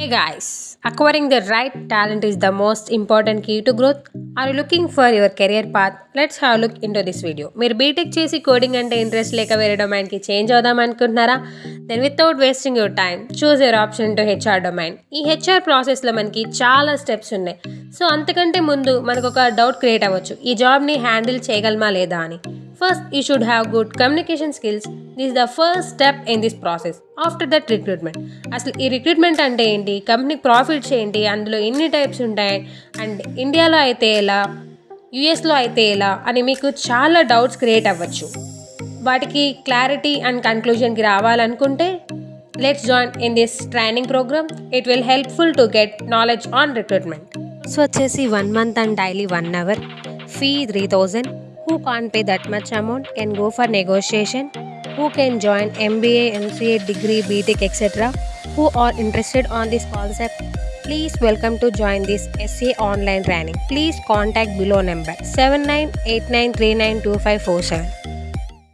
Hey guys, acquiring the right talent is the most important key to growth. Are you looking for your career path? Let's have a look into this video. మీరు BTech చేసి coding అంటే interest లేక వేరే డొమైన్కి change అవుదాం అనుకుంటున్నారా then without wasting your time choose your option to HR domain ఈ HR ప్రాసెస్లో మనకి చాలా స్టెప్స్ ఉన్నాయి సో అంతకంటే ముందు మనకు ఒక డౌట్ క్రియేట్ అవ్వచ్చు ఈ జాబ్ని హ్యాండిల్ చేయగలమా లేదా అని first you should have good communication skills this the first step in this process after that recruitment అసలు ఈ రిక్రూట్మెంట్ అంటే ఏంటి? కంపెనీకి ప్రాఫిట్స్ ఏంటి? అందులో ఎన్ని టైప్స్ ఉంటాయి? అండ్ ఇండియాలో అయితే ఎలా? యుఎస్లో అయితే ఎలా? అని మీకు చాలా డౌట్స్ క్రియేట్ అవ్వచ్చు. వాటికి క్లారిటీ అండ్ కన్క్లూజన్కి రావాలనుకుంటే let's join in this training program it will helpful to get knowledge on recruitment so వచ్చేసి one month and daily one hour fee three thousand who can't pay that much amount can go for negotiation, who can join MBA, MCA degree, BTech, etc. Who are interested on this concept, please welcome to join this SA online training. Please contact below number 7989392547.